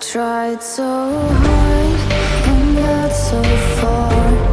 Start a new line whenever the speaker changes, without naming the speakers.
tried so hard and got so far.